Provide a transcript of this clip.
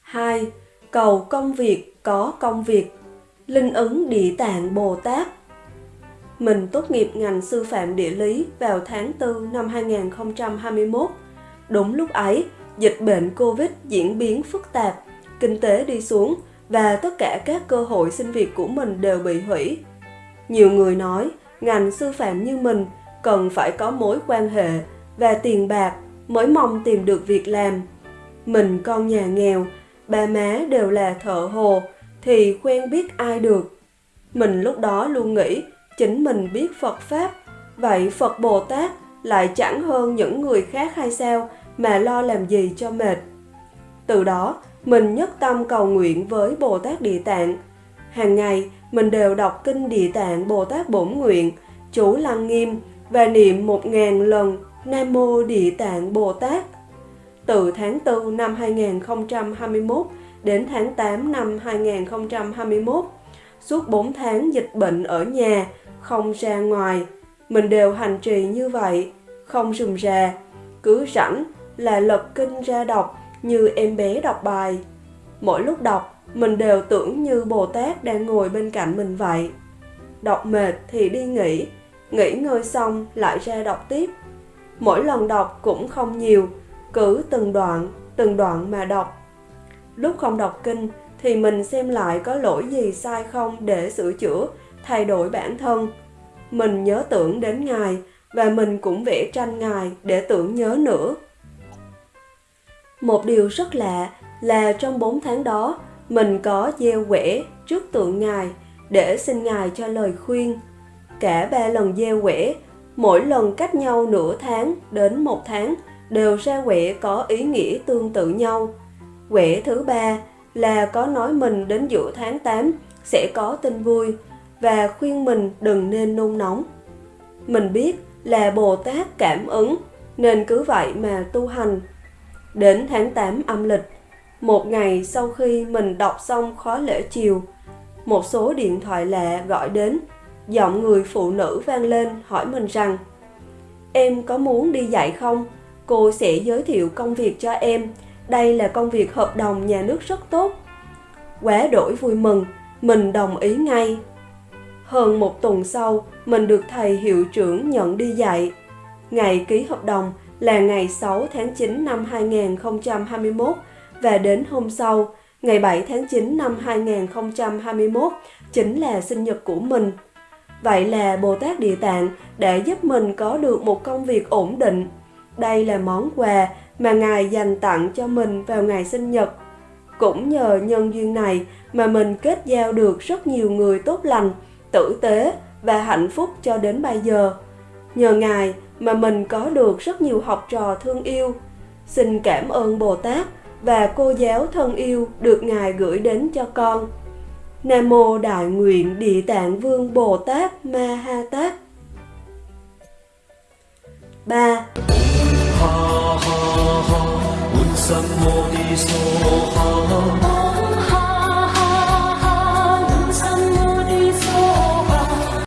2. Cầu công việc có công việc Linh ứng Địa Tạng Bồ Tát Mình tốt nghiệp ngành sư phạm địa lý vào tháng 4 năm 2021. Đúng lúc ấy, dịch bệnh Covid diễn biến phức tạp, kinh tế đi xuống và tất cả các cơ hội xin việc của mình đều bị hủy. Nhiều người nói, ngành sư phạm như mình cần phải có mối quan hệ và tiền bạc mới mong tìm được việc làm. Mình con nhà nghèo, ba má đều là thợ hồ thì quen biết ai được. Mình lúc đó luôn nghĩ chính mình biết Phật Pháp, vậy Phật Bồ Tát lại chẳng hơn những người khác hay sao mà lo làm gì cho mệt. Từ đó, mình nhất tâm cầu nguyện với Bồ Tát Địa Tạng. Hàng ngày, mình đều đọc kinh Địa Tạng Bồ Tát Bổn Nguyện, chủ Lăng Nghiêm và niệm một ngàn lần Nam Mô Địa Tạng Bồ Tát. Từ tháng 4 năm 2021 đến tháng 8 năm 2021, suốt 4 tháng dịch bệnh ở nhà, không ra ngoài, mình đều hành trì như vậy, không rùm rà, cứ rảnh là lật kinh ra đọc như em bé đọc bài. Mỗi lúc đọc, mình đều tưởng như Bồ Tát đang ngồi bên cạnh mình vậy. Đọc mệt thì đi nghỉ, nghỉ ngơi xong lại ra đọc tiếp. Mỗi lần đọc cũng không nhiều, cứ từng đoạn, từng đoạn mà đọc. Lúc không đọc kinh thì mình xem lại có lỗi gì sai không để sửa chữa, thay đổi bản thân. Mình nhớ tưởng đến Ngài và mình cũng vẽ tranh Ngài để tưởng nhớ nữa. Một điều rất lạ là trong 4 tháng đó, mình có gieo quẻ trước tượng Ngài để xin Ngài cho lời khuyên. Cả ba lần gieo quẻ, mỗi lần cách nhau nửa tháng đến một tháng đều ra quẻ có ý nghĩa tương tự nhau. Quẻ thứ ba là có nói mình đến giữa tháng 8 sẽ có tin vui và khuyên mình đừng nên nôn nóng. Mình biết là Bồ Tát cảm ứng nên cứ vậy mà tu hành. Đến tháng 8 âm lịch, một ngày sau khi mình đọc xong khóa lễ chiều, một số điện thoại lạ gọi đến, giọng người phụ nữ vang lên hỏi mình rằng Em có muốn đi dạy không? Cô sẽ giới thiệu công việc cho em. Đây là công việc hợp đồng nhà nước rất tốt. Quá đổi vui mừng, mình đồng ý ngay. Hơn một tuần sau, mình được thầy hiệu trưởng nhận đi dạy. Ngày ký hợp đồng là ngày 6 tháng 9 năm 2021 và đến hôm sau, ngày 7 tháng 9 năm 2021 chính là sinh nhật của mình. Vậy là Bồ Tát Địa Tạng đã giúp mình có được một công việc ổn định. Đây là món quà mà Ngài dành tặng cho mình vào ngày sinh nhật. Cũng nhờ nhân duyên này mà mình kết giao được rất nhiều người tốt lành, tử tế và hạnh phúc cho đến bây giờ. Nhờ Ngài mà mình có được rất nhiều học trò thương yêu. Xin cảm ơn Bồ Tát và cô giáo thân yêu được Ngài gửi đến cho con. Nam Mô Đại Nguyện Địa Tạng Vương Bồ Tát Ma Ha Tát 3. ha ha ha,